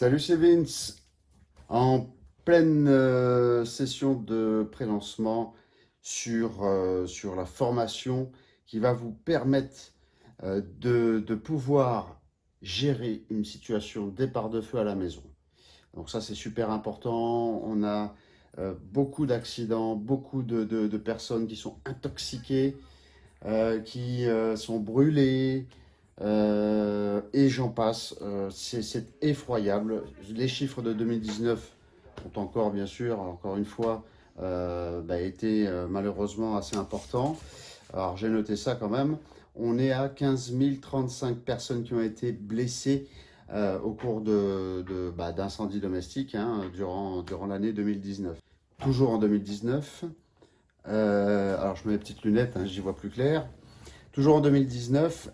Salut, c'est Vince. En pleine euh, session de pré-lancement sur, euh, sur la formation qui va vous permettre euh, de, de pouvoir gérer une situation départ de feu à la maison. Donc ça, c'est super important. On a beaucoup d'accidents, beaucoup de, de, personnes qui sont intoxiquées, qui sont brûlées, euh, et j'en passe. Euh, c'est effroyable. Les chiffres de 2019 ont encore, bien sûr, encore une fois, euh, bah, été malheureusement assez importants. Alors j'ai noté ça quand même. On est à 15 035 personnes qui ont été blessées au cours d'incendies de, bah, domestiques hein, durant, durant l'année 2019. Toujours en 2019. alors je mets mes petites lunettes, hein, j'y vois plus clair. Toujours en 2019,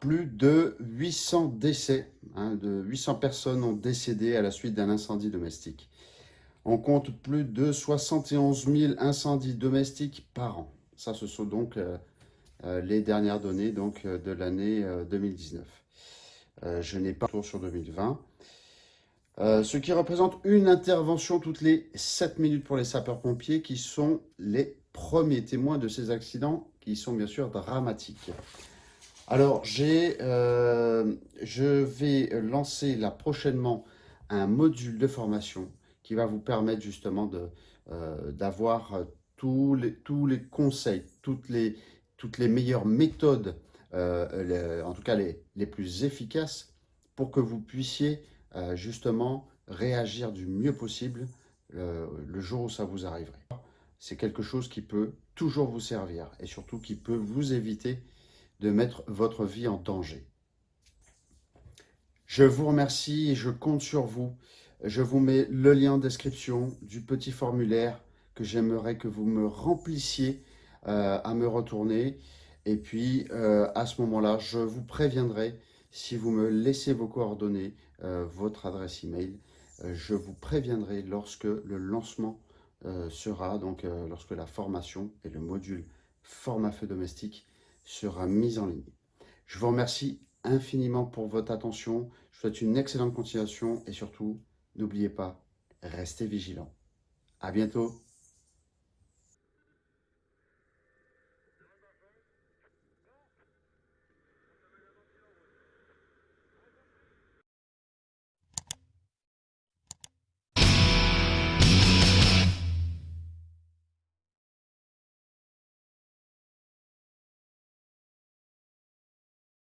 plus de 800 décès, hein, de 800 personnes ont décédé à la suite d'un incendie domestique. On compte plus de 71 000 incendies domestiques par an. Ça, ce sont donc euh, euh, les dernières données donc, euh, de l'année 2019. je n'ai pas tour sur 2020. ce qui représente une intervention toutes les 7 minutes pour les sapeurs-pompiers qui sont les premiers témoins de ces accidents qui sont bien sûr dramatiques. Alors, euh, je vais lancer là prochainement un module de formation qui va vous permettre justement euh, d'avoir tous les, tous les conseils, toutes les, meilleures méthodes, euh, en tout cas les, les, plus efficaces, pour que vous puissiez justement réagir du mieux possible le jour où ça vous arriverait. C'est quelque chose qui peut toujours vous servir et surtout qui peut vous éviter de mettre votre vie en danger. Je vous remercie et je compte sur vous. Je vous mets le lien en description du petit formulaire que j'aimerais que vous me remplissiez euh, à me retourner. Et puis, euh, à ce moment-là, je vous préviendrai si vous me laissez vos coordonnées, euh, votre adresse email. je vous préviendrai lorsque le lancement sera, donc lorsque la formation et le module format feu domestique sera mise en ligne. Je vous remercie infiniment pour votre attention. Je vous souhaite une excellente continuation et surtout, n'oubliez pas, restez vigilants. À bientôt